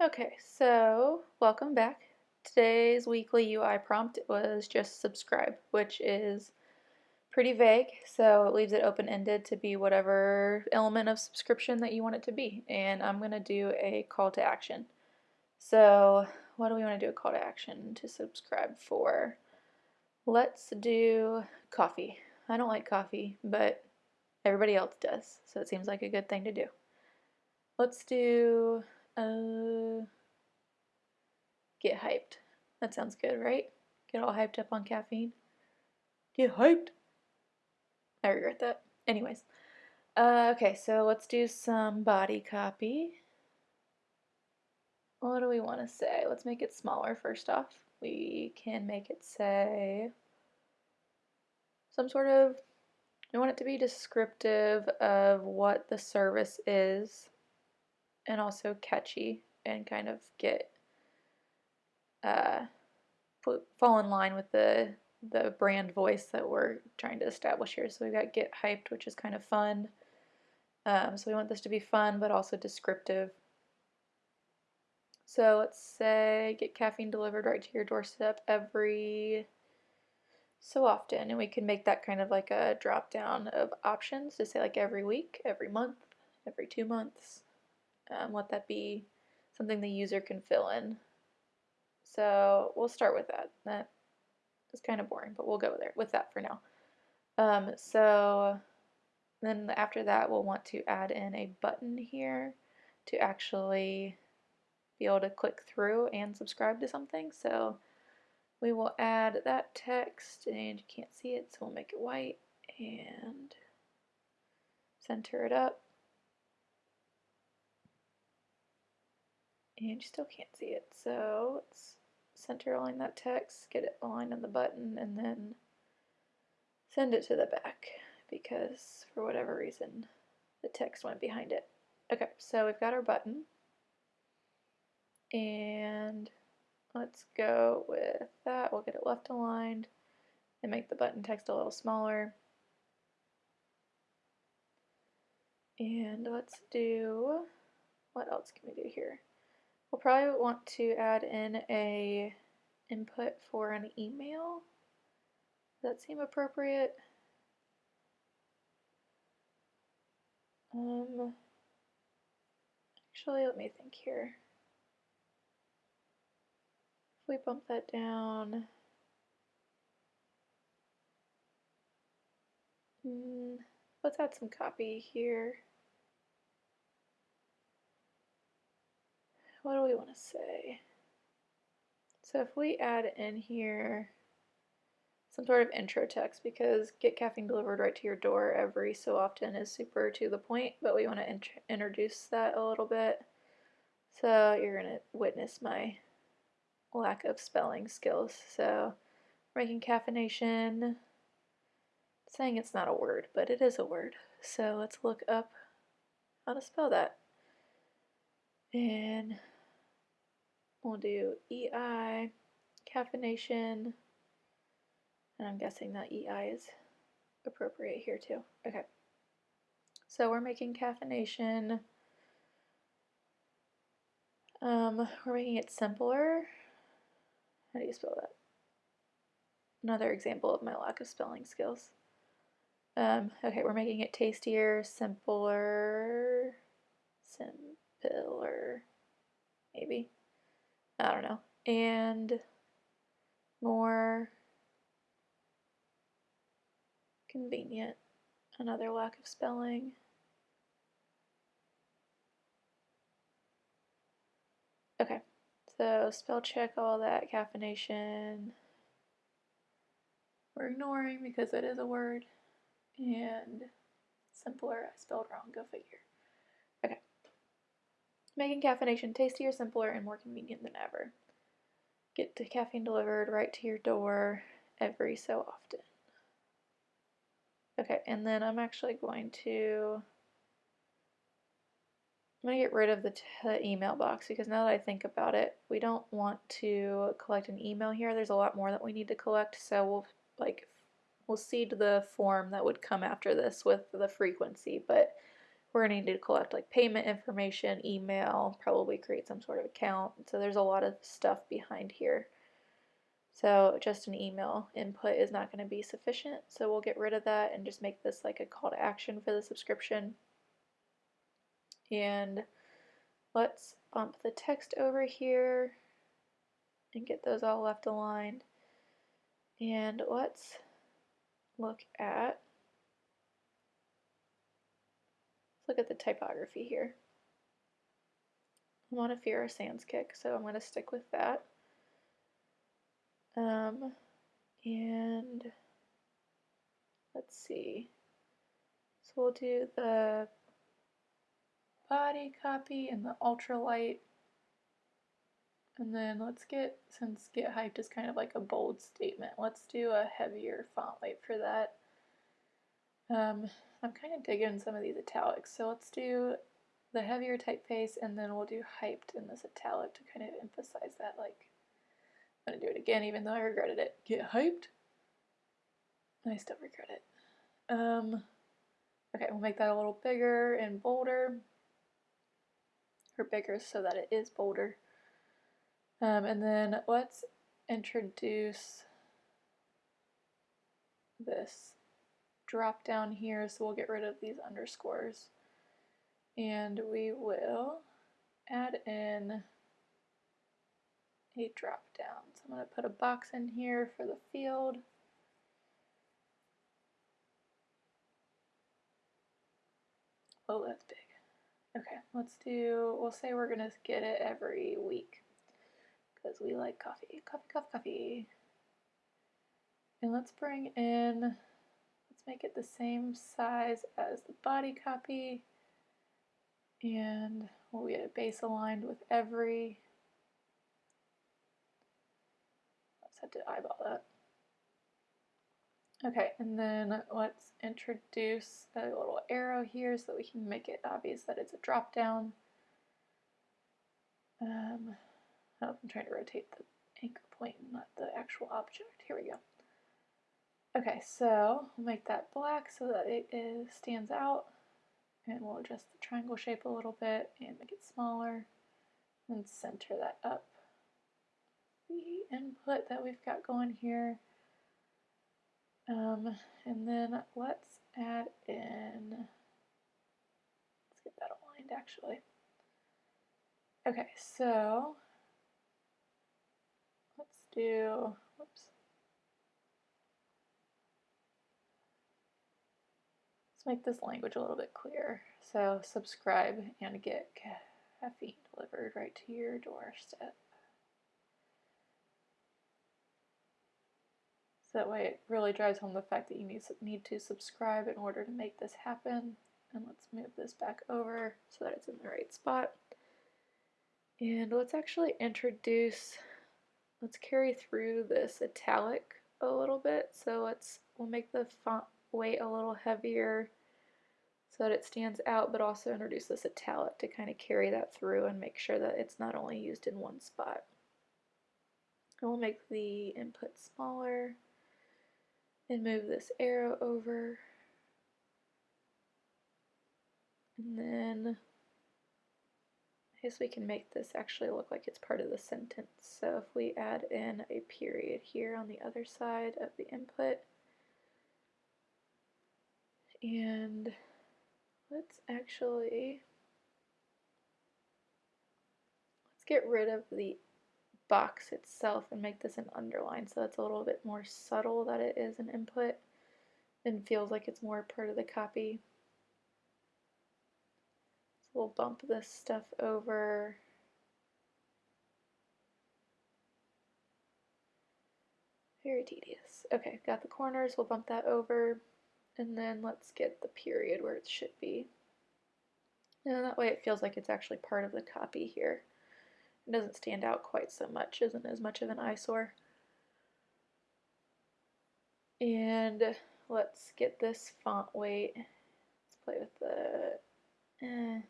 Okay, so welcome back. Today's weekly UI prompt was just subscribe, which is pretty vague, so it leaves it open-ended to be whatever element of subscription that you want it to be. And I'm going to do a call to action. So what do we want to do a call to action to subscribe for? Let's do coffee. I don't like coffee, but everybody else does, so it seems like a good thing to do. Let's do uh, get hyped. That sounds good, right? Get all hyped up on caffeine. Get hyped. I regret that. Anyways. Uh, okay, so let's do some body copy. What do we want to say? Let's make it smaller first off. We can make it say some sort of, we want it to be descriptive of what the service is and also catchy and kind of get uh, put, fall in line with the the brand voice that we're trying to establish here. So we've got get hyped, which is kind of fun. Um, so we want this to be fun, but also descriptive. So let's say get caffeine delivered right to your doorstep every so often. And we can make that kind of like a drop down of options to say like every week, every month, every two months, um, let that be something the user can fill in. So we'll start with that. That is kind of boring, but we'll go there with that for now. Um, so then after that, we'll want to add in a button here to actually be able to click through and subscribe to something. So we will add that text, and you can't see it, so we'll make it white and center it up. And you still can't see it. So let's center align that text, get it aligned on the button, and then send it to the back because for whatever reason the text went behind it. Okay, so we've got our button and let's go with that. We'll get it left aligned and make the button text a little smaller. And let's do, what else can we do here? We'll probably want to add in a input for an email. Does that seem appropriate? Um, actually, let me think here. If we bump that down, mm, let's add some copy here. What do we want to say? So if we add in here some sort of intro text because get caffeine delivered right to your door every so often is super to the point, but we want to int introduce that a little bit. So you're going to witness my lack of spelling skills. So making caffeination, saying it's not a word, but it is a word. So let's look up how to spell that. And we'll do EI, caffeination, and I'm guessing that EI is appropriate here too. Okay. So we're making caffeination, um, we're making it simpler. How do you spell that? Another example of my lack of spelling skills. Um, okay, we're making it tastier, simpler, sim pillar, maybe. I don't know. And more convenient. Another lack of spelling. Okay, so spell check all that, caffeination. We're ignoring because it is a word. And simpler, I spelled wrong, go figure making caffeination tastier, simpler, and more convenient than ever. Get the caffeine delivered right to your door every so often. Okay, and then I'm actually going to I'm going to get rid of the email box because now that I think about it, we don't want to collect an email here. There's a lot more that we need to collect, so we'll like we'll seed the form that would come after this with the frequency, but we're going to need to collect like payment information, email, probably create some sort of account. So there's a lot of stuff behind here. So just an email input is not going to be sufficient. So we'll get rid of that and just make this like a call to action for the subscription. And let's bump the text over here and get those all left aligned. And let's look at look at the typography here. I'm on a Fira Sans kick, so I'm going to stick with that. Um, and let's see. So we'll do the body copy and the ultralight. And then let's get, since get hyped is kind of like a bold statement, let's do a heavier font weight for that. Um, I'm kind of digging some of these italics. So let's do the heavier typeface and then we'll do hyped in this italic to kind of emphasize that like I'm to do it again even though I regretted it. Get hyped. I still regret it. Um, okay, we'll make that a little bigger and bolder. Or bigger so that it is bolder. Um, and then let's introduce this drop down here, so we'll get rid of these underscores. And we will add in a drop down. So I'm going to put a box in here for the field. Oh, that's big. Okay, let's do, we'll say we're going to get it every week because we like coffee. Coffee, coffee, coffee. And let's bring in make it the same size as the body copy. And we'll get a base aligned with every let's have to eyeball that. Okay and then let's introduce a little arrow here so that we can make it obvious that it's a drop down um, oh, I'm trying to rotate the anchor point not the actual object. Here we go Okay, so we'll make that black so that it is, stands out. And we'll adjust the triangle shape a little bit and make it smaller. And center that up. The input that we've got going here. Um, and then let's add in, let's get that aligned actually. Okay, so let's do, make this language a little bit clearer. So subscribe and get caffeine delivered right to your doorstep. So that way it really drives home the fact that you need, need to subscribe in order to make this happen. And let's move this back over so that it's in the right spot. And let's actually introduce, let's carry through this italic a little bit. So let's, we'll make the font weight a little heavier so that it stands out, but also introduce this italic to kind of carry that through and make sure that it's not only used in one spot. And we'll make the input smaller and move this arrow over. And then I guess we can make this actually look like it's part of the sentence. So if we add in a period here on the other side of the input, and let's actually let's get rid of the box itself and make this an underline so it's a little bit more subtle that it is an input and feels like it's more part of the copy. So we'll bump this stuff over. Very tedious. Okay, got the corners, we'll bump that over. And then let's get the period where it should be. And that way it feels like it's actually part of the copy here. It doesn't stand out quite so much, isn't as much of an eyesore. And let's get this font weight. Let's play with the, eh.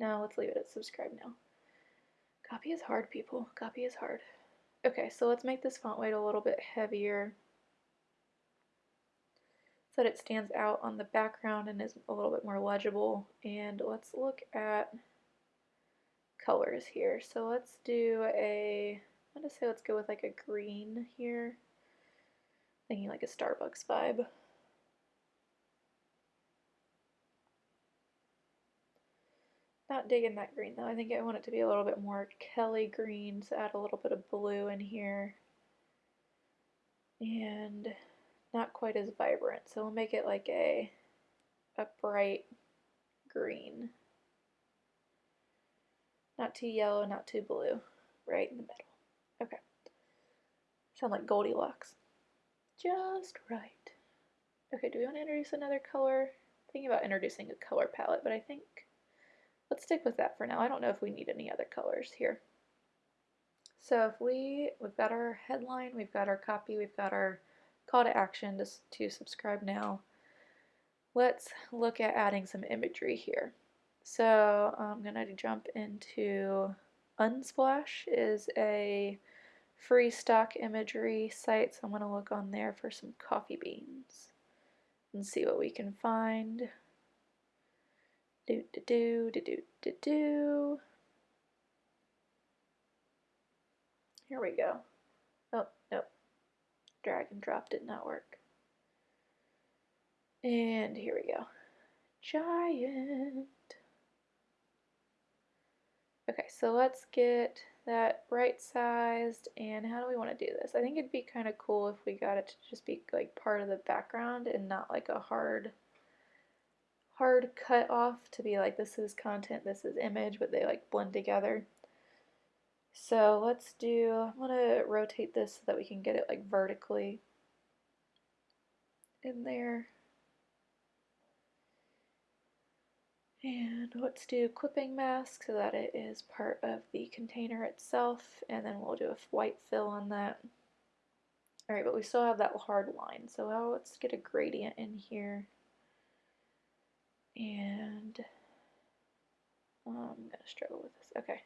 No, let's leave it at subscribe now. Copy is hard, people. Copy is hard. Okay, so let's make this font weight a little bit heavier. So that it stands out on the background and is a little bit more legible. And let's look at colors here. So let's do a, I'm going to say let's go with like a green here. Thinking like a Starbucks vibe. Not digging that green though. I think I want it to be a little bit more Kelly green, so add a little bit of blue in here. And not quite as vibrant, so we'll make it like a, a bright green. Not too yellow, not too blue, right in the middle. Okay. Sound like Goldilocks. Just right. Okay, do we want to introduce another color? Thinking about introducing a color palette, but I think let's stick with that for now. I don't know if we need any other colors here. So if we, we've got our headline, we've got our copy, we've got our call to action to, to subscribe now. Let's look at adding some imagery here. So I'm going to jump into Unsplash is a free stock imagery site, so I'm going to look on there for some coffee beans and see what we can find. Do do do do do do do. Here we go. Oh, nope. Drag and drop did not work. And here we go. Giant. Okay, so let's get that right sized and how do we want to do this? I think it'd be kind of cool if we got it to just be like part of the background and not like a hard hard cut off to be like this is content, this is image, but they like blend together. So let's do, I'm going to rotate this so that we can get it like vertically in there. And let's do clipping mask so that it is part of the container itself, and then we'll do a white fill on that. Alright, but we still have that hard line, so let's get a gradient in here. And I'm going to struggle with this. Okay.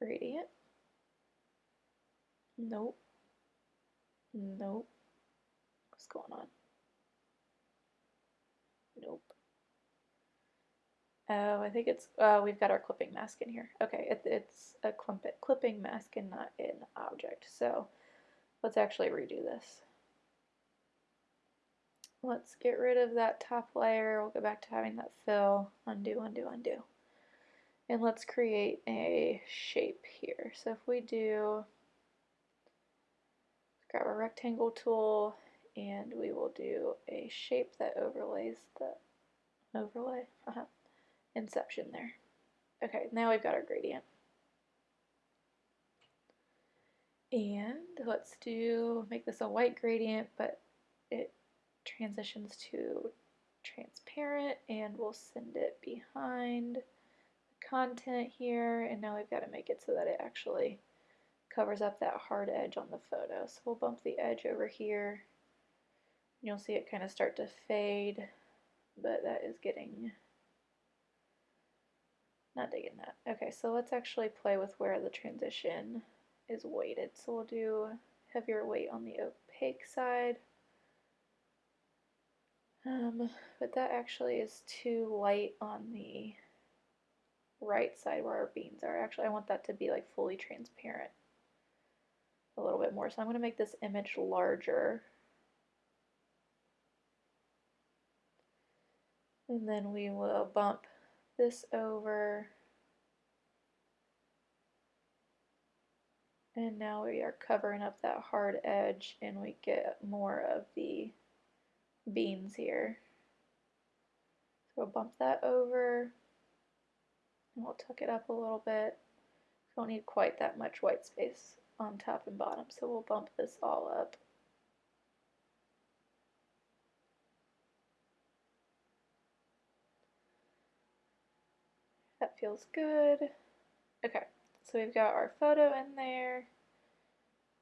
Gradient. Nope. Nope. What's going on? Nope. Oh, I think it's, uh, we've got our clipping mask in here. Okay, it, it's a clipping mask and not an object. So let's actually redo this. Let's get rid of that top layer. We'll go back to having that fill. Undo, undo, undo. And let's create a shape here. So if we do, grab our rectangle tool and we will do a shape that overlays the overlay. Uh -huh inception there. Okay, now we've got our gradient. And let's do, make this a white gradient, but it transitions to transparent and we'll send it behind content here and now we've got to make it so that it actually covers up that hard edge on the photo. So we'll bump the edge over here. You'll see it kind of start to fade, but that is getting not digging that. Okay, so let's actually play with where the transition is weighted. So we'll do heavier weight on the opaque side. Um, but that actually is too light on the right side where our beans are. Actually, I want that to be like fully transparent a little bit more. So I'm going to make this image larger. And then we will bump this over. And now we are covering up that hard edge and we get more of the beans here. So we'll bump that over and we'll tuck it up a little bit. We don't need quite that much white space on top and bottom, so we'll bump this all up. That feels good. Okay, so we've got our photo in there.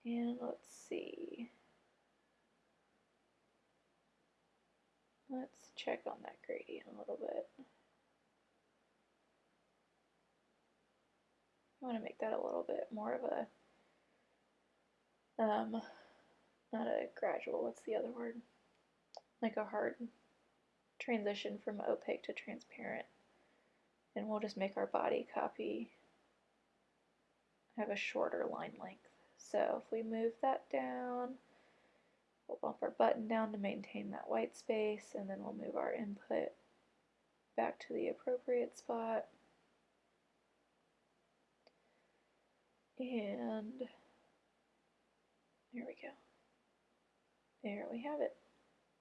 And let's see. Let's check on that gradient a little bit. I want to make that a little bit more of a um, not a gradual, what's the other word? Like a hard transition from opaque to transparent. And we'll just make our body copy have a shorter line length. So if we move that down, we'll bump our button down to maintain that white space, and then we'll move our input back to the appropriate spot. And there we go. There we have it.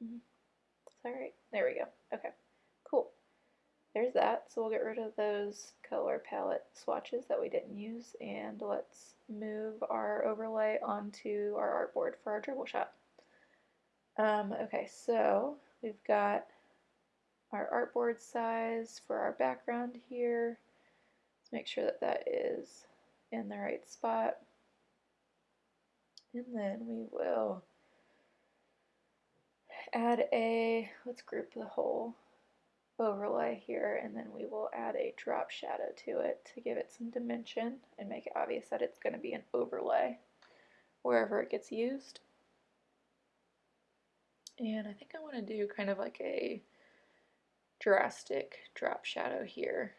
Mm -hmm. Alright, there we go. Okay, cool. There's that. So we'll get rid of those color palette swatches that we didn't use and let's move our overlay onto our artboard for our Dribbble shot. Um, okay, so we've got our artboard size for our background here. Let's make sure that that is in the right spot. And then we will add a, let's group the whole overlay here and then we will add a drop shadow to it to give it some dimension and make it obvious that it's going to be an overlay wherever it gets used. And I think I want to do kind of like a drastic drop shadow here.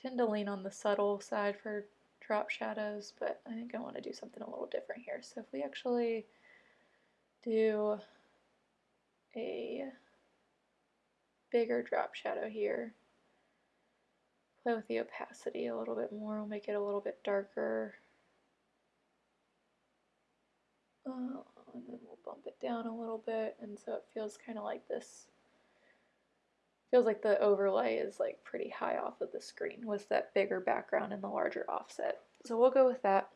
Tend to lean on the subtle side for drop shadows, but I think I want to do something a little different here. So if we actually do a bigger drop shadow here. Play with the opacity a little bit more, we'll make it a little bit darker. Uh, and then we'll bump it down a little bit, and so it feels kind of like this. Feels like the overlay is like pretty high off of the screen with that bigger background and the larger offset. So we'll go with that.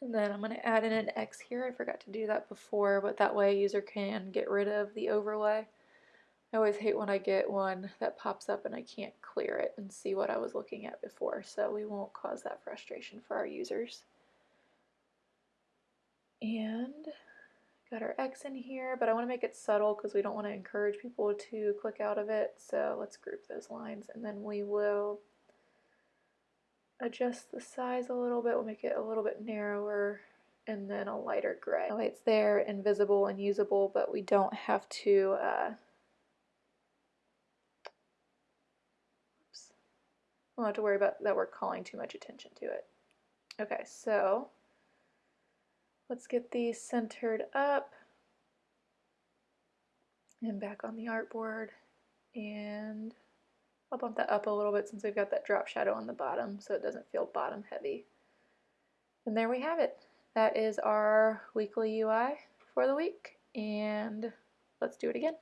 And then I'm going to add in an X here. I forgot to do that before, but that way a user can get rid of the overlay. I always hate when I get one that pops up and I can't clear it and see what I was looking at before, so we won't cause that frustration for our users. And got our X in here, but I want to make it subtle because we don't want to encourage people to click out of it, so let's group those lines and then we will adjust the size a little bit. We'll make it a little bit narrower and then a lighter gray. It's there, invisible and usable, but we don't have to uh, we don't have to worry about that we're calling too much attention to it. Okay, so let's get these centered up and back on the artboard and I'll bump that up a little bit since we've got that drop shadow on the bottom so it doesn't feel bottom heavy. And there we have it. That is our weekly UI for the week and let's do it again.